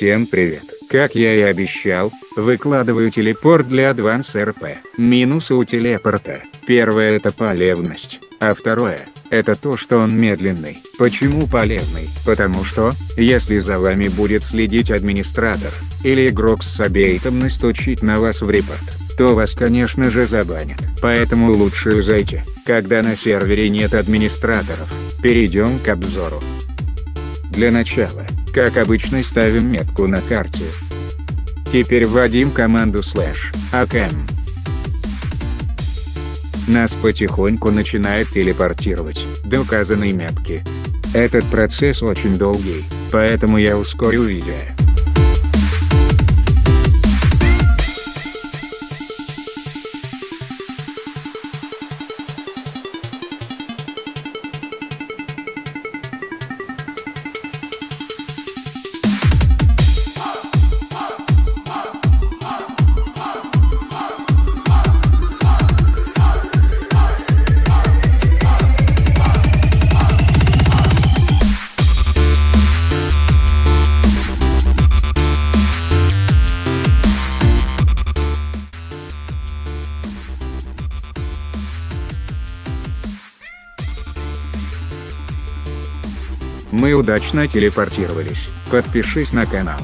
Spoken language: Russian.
Всем привет. Как я и обещал, выкладываю телепорт для Advance RP. Минусы у телепорта. Первое это полезность, а второе, это то что он медленный. Почему полезный? Потому что, если за вами будет следить администратор, или игрок с сабейтом настучить на вас в репорт, то вас конечно же забанят. Поэтому лучше зайти, когда на сервере нет администраторов. Перейдем к обзору. Для начала, как обычно ставим метку на карте. Теперь вводим команду слэш акм. Нас потихоньку начинает телепортировать до указанной метки. Этот процесс очень долгий, поэтому я ускорю видео. Мы удачно телепортировались. Подпишись на канал.